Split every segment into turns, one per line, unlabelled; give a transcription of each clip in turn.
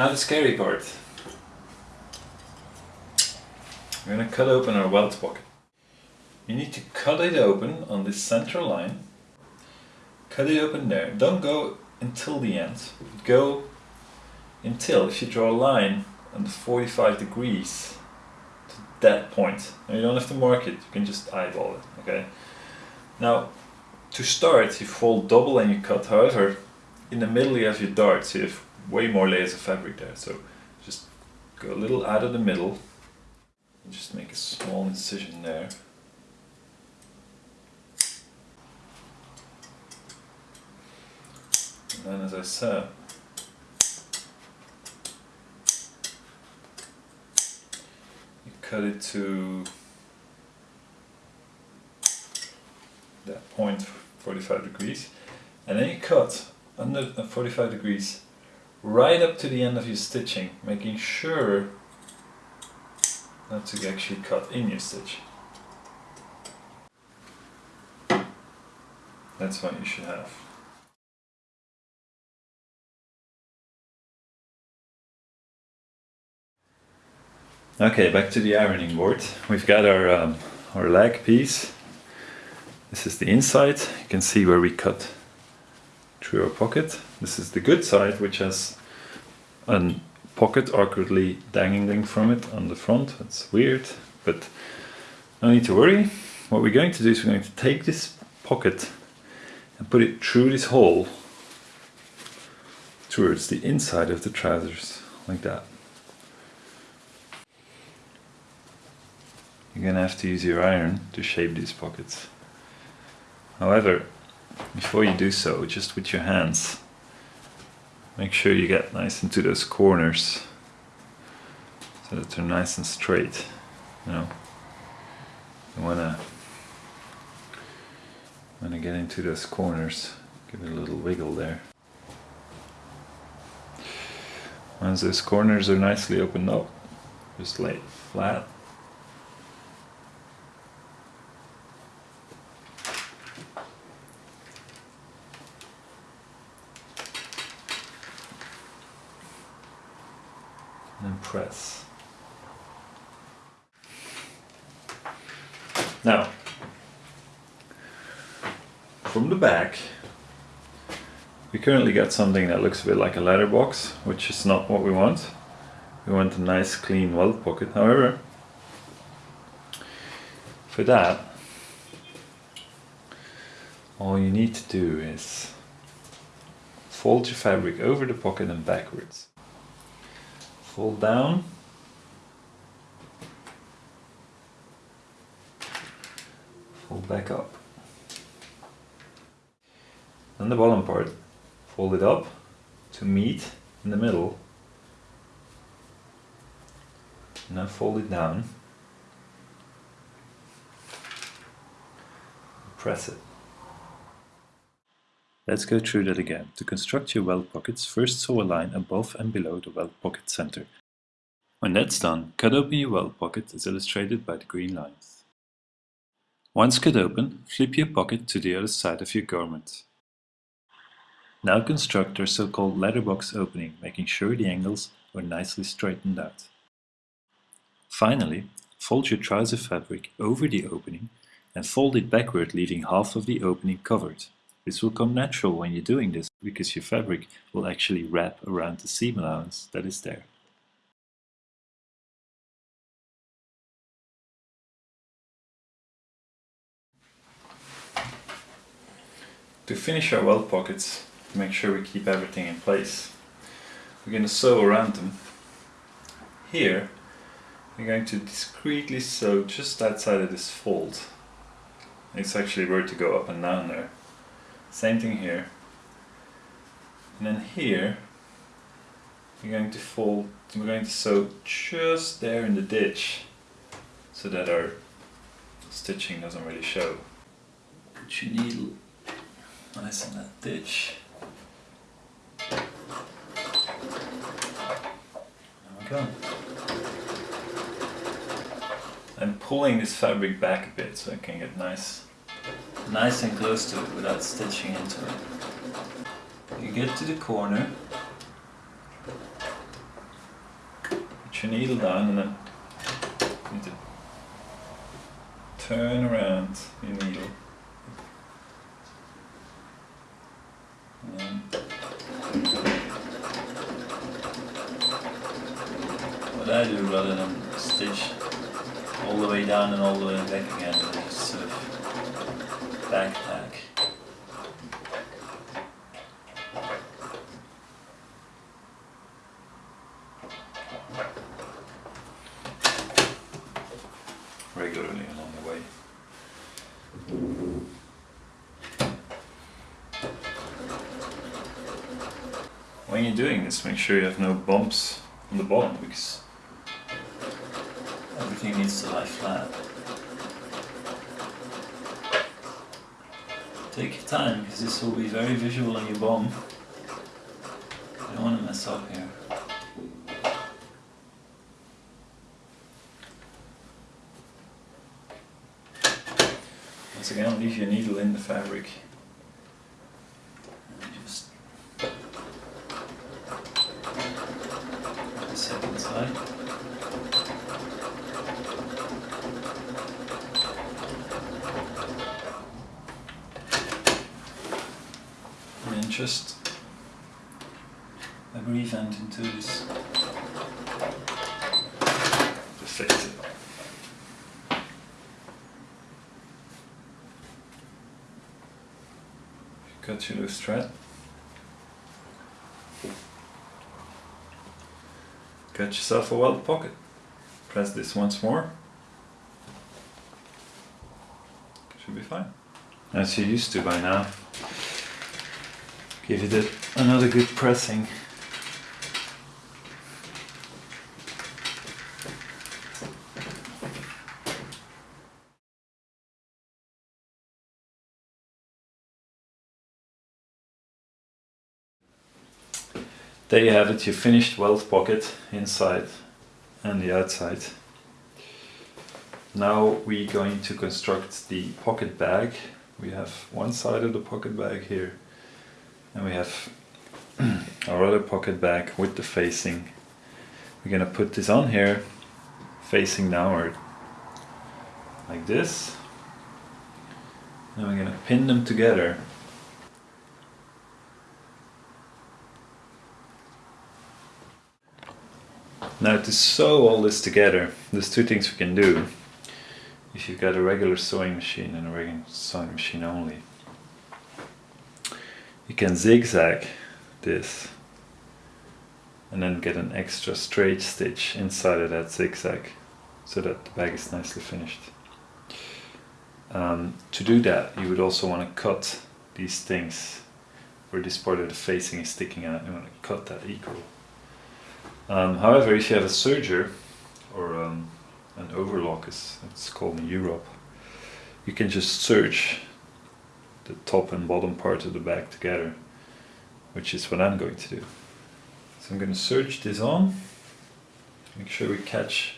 Now the scary part. We're going to cut open our welt pocket. You need to cut it open on this central line. Cut it open there. Don't go until the end. Go until, if you draw a line on the 45 degrees to that point. Now you don't have to mark it, you can just eyeball it, okay? Now, to start, you fold double and you cut. However, in the middle you have your dart, so you have way more layers of fabric there. So just go a little out of the middle and just make a small incision there. And then as I said, you cut it to that point 45 degrees and then you cut under uh, 45 degrees right up to the end of your stitching making sure not to actually cut in your stitch. That's what you should have. Okay back to the ironing board. We've got our um, our leg piece. This is the inside. You can see where we cut through our pocket. This is the good side, which has a pocket awkwardly dangling from it on the front. It's weird, but no need to worry. What we're going to do is we're going to take this pocket and put it through this hole towards the inside of the trousers, like that. You're gonna have to use your iron to shape these pockets. However, before you do so, just with your hands, make sure you get nice into those corners so that they're nice and straight. You know, you wanna wanna get into those corners, give it a little wiggle there. Once those corners are nicely opened up, just lay flat and press. Now, from the back, we currently got something that looks a bit like a letter box, which is not what we want. We want a nice clean welt pocket. However, for that, all you need to do is fold your fabric over the pocket and backwards fold down. Fold back up. Then the bottom part. Fold it up to meet in the middle. And then fold it down. Press it Let's go through that again. To construct your welt pockets, first sew a line above and below the welt pocket center. When that's done, cut open your welt pocket as illustrated by the green lines. Once cut open, flip your pocket to the other side of your garment. Now construct our so-called letterbox opening, making sure the angles are nicely straightened out. Finally, fold your trouser fabric over the opening and fold it backward leaving half of the opening covered. This will come natural when you're doing this because your fabric will actually wrap around the seam allowance that is there. To finish our welt pockets, make sure we keep everything in place, we're going to sew around them. Here, we're going to discreetly sew just outside of this fold. It's actually where to go up and down there. Same thing here. And then here, we're going to fold, we're going to sew just there in the ditch so that our stitching doesn't really show. Put your needle nice in that ditch. There we go. I'm pulling this fabric back a bit so I can get nice nice and close to it without stitching into it. You get to the corner Put your needle down and then you need to turn around your needle. What I do rather than stitch all the way down and all the way back again, is just sort of backpack. regularly along the way. When you're doing this, make sure you have no bumps on the bottom because everything needs to lie flat. Take your time because this will be very visual on your bomb. I don't want to mess up here. Once again, leave your needle in the fabric. And just the second side. And then just a grease end into this. It. Cut your loose thread. Cut yourself a welt pocket. Press this once more. Should be fine. As you're used to by now. Give it a, another good pressing. There you have it, your finished welt pocket inside and the outside. Now we're going to construct the pocket bag. We have one side of the pocket bag here and we have our other pocket bag with the facing. We're gonna put this on here facing downward like this. And we're gonna pin them together Now to sew all this together, there's two things we can do. If you've got a regular sewing machine and a regular sewing machine only. You can zigzag this and then get an extra straight stitch inside of that zigzag so that the bag is nicely finished. Um, to do that you would also want to cut these things where this part of the facing is sticking out, you want to cut that equal. Um, however, if you have a serger or um, an overlock, as it's called in Europe, you can just serge the top and bottom part of the bag together, which is what I'm going to do. So I'm going to serge this on, make sure we catch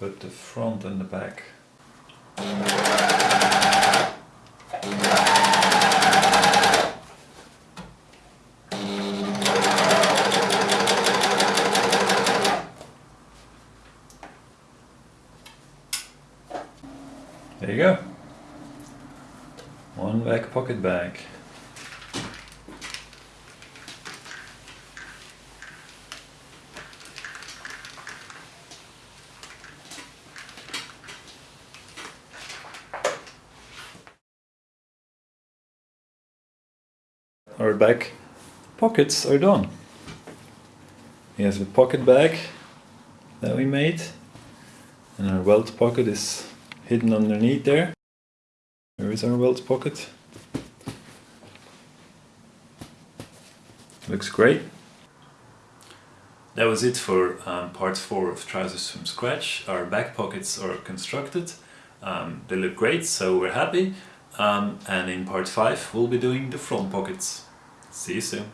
both the front and the back. There you go. One back pocket bag. Our back pockets are done. Here's the pocket bag that we made and our welt pocket is hidden underneath there. There is our welt pocket. Looks great. That was it for um, part 4 of Trousers from Scratch. Our back pockets are constructed. Um, they look great, so we're happy. Um, and in part 5 we'll be doing the front pockets. See you soon.